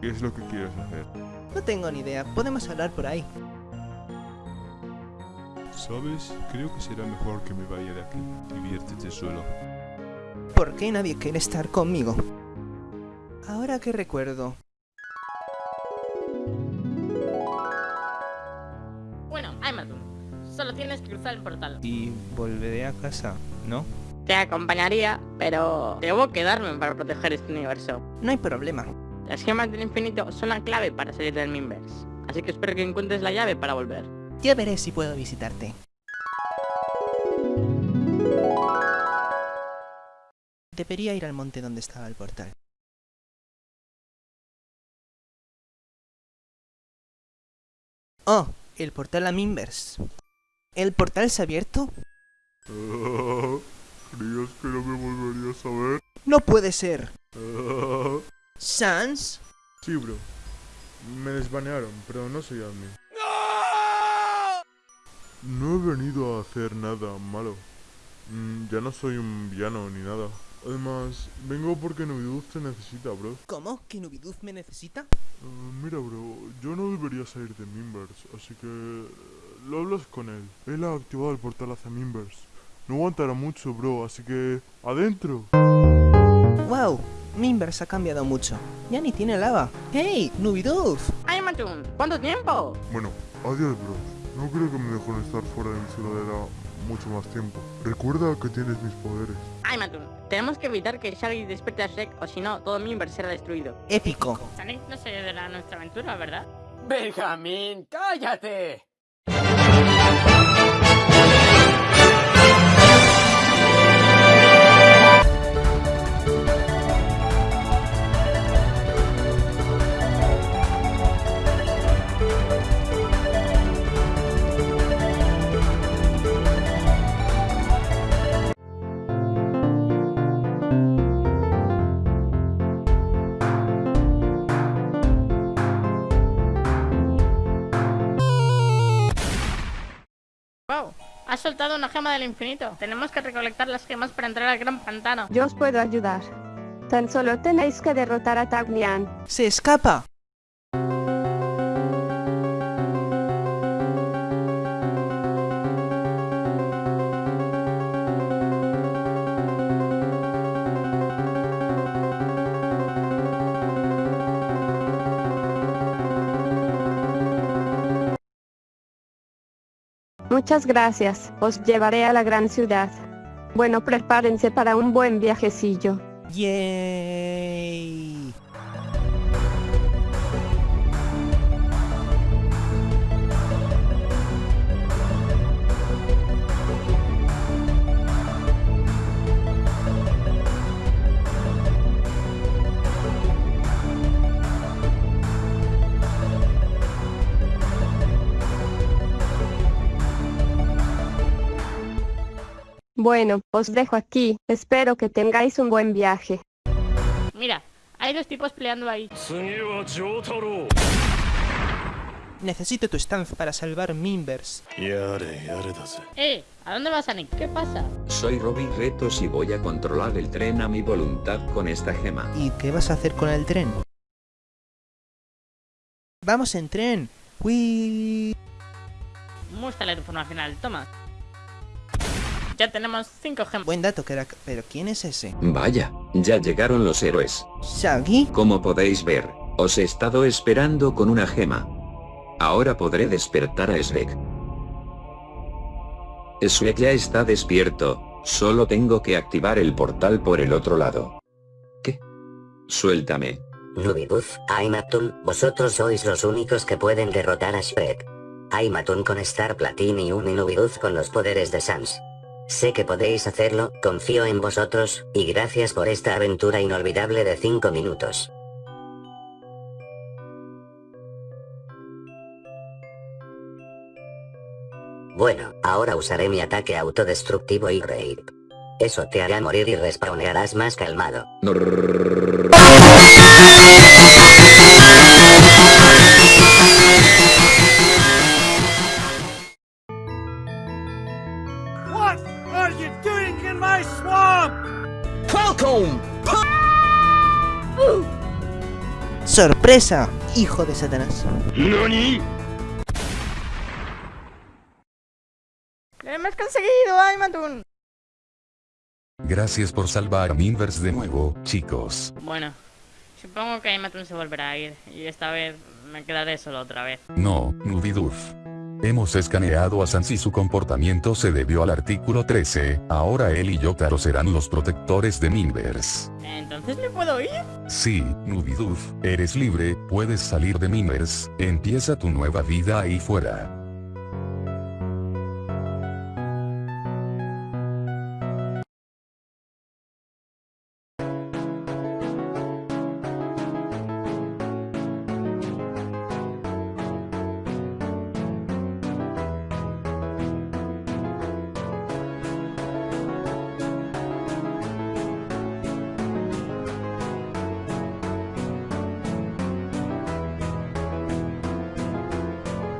¿Qué es lo que quieres hacer? No tengo ni idea, podemos hablar por ahí. ¿Sabes? Creo que será mejor que me vaya de aquí. Diviértete solo. ¿Por qué nadie quiere estar conmigo? Ahora que recuerdo... Bueno, Amazon, solo tienes que cruzar el portal. Y volveré a casa, ¿no? Te acompañaría, pero debo quedarme para proteger este universo. No hay problema. Las gemas del infinito son la clave para salir del Minverse. Así que espero que encuentres la llave para volver. Ya veré si puedo visitarte. Debería ir al monte donde estaba el portal. Oh, el portal a Minverse. ¿El portal se ha abierto? ¿Creías que no me volverías a ver? ¡No puede ser! ¿Sans? Sí, bro. Me desbanearon, pero no soy admin. No he venido a hacer nada malo. Mm, ya no soy un villano ni nada. Además, vengo porque Nubiduz te necesita, bro. ¿Cómo? ¿Que Nubiduz me necesita? Eh, mira, bro, yo no debería salir de Minverse, así que eh, lo hablas con él. Él ha activado el portal hacia Minverse. No aguantará mucho, bro, así que... ¡Adentro! Minverse ha cambiado mucho. Ya ni tiene lava. ¡Hey! ¡Nubiduz! Amazon, ¿cuánto tiempo? Bueno, adiós, bro. No creo que me dejen estar fuera de mi ciudadela mucho más tiempo. Recuerda que tienes mis poderes. Aymatun, tenemos que evitar que Shaggy despierte a Shrek o si no, todo Minverse será destruido. ¡Épico! Sonic no se ayudará a nuestra aventura, ¿verdad? Benjamín, cállate. Has soltado una gema del infinito. Tenemos que recolectar las gemas para entrar al gran pantano. Yo os puedo ayudar. Tan solo tenéis que derrotar a Taglian. ¡Se escapa! Muchas gracias, os llevaré a la gran ciudad. Bueno, prepárense para un buen viajecillo. ¡Yay! Bueno, os dejo aquí, espero que tengáis un buen viaje. Mira, hay dos tipos peleando ahí. Necesito tu estancia para salvar Minverse. Eh, ¿a dónde vas, Sonic? ¿Qué pasa? Soy Robbie Retos y voy a controlar el tren a mi voluntad con esta gema. ¿Y qué vas a hacer con el tren? ¡Vamos en tren! ¡Uy! Muéstrale tu forma final, toma. Ya tenemos cinco gemas. Buen dato, crack. ¿Pero quién es ese? Vaya, ya llegaron los héroes. ¿Shaggy? Como podéis ver, os he estado esperando con una gema. Ahora podré despertar a Shrek. Shrek ya está despierto, solo tengo que activar el portal por el otro lado. ¿Qué? Suéltame. Nubibuz, Aimatun, vosotros sois los únicos que pueden derrotar a Shrek. Aimatun con Star Platinum y un Nubibuz con los poderes de Sans. Sé que podéis hacerlo, confío en vosotros, y gracias por esta aventura inolvidable de 5 minutos. Bueno, ahora usaré mi ataque autodestructivo y rape. Eso te hará morir y respawnearás más calmado. My swamp? ¡Sorpresa! Hijo de Satanás. ¡Lo hemos conseguido, Aymatun! Gracias por salvar a Minverse de nuevo, chicos. Bueno, supongo que Aymatun se volverá a ir. Y esta vez me quedaré solo otra vez. No, Nubiduf. Hemos escaneado a Sans y su comportamiento se debió al artículo 13, ahora él y Yotaro serán los protectores de Minverse. ¿Entonces me puedo ir? Sí, Nubiduf, eres libre, puedes salir de Minverse, empieza tu nueva vida ahí fuera.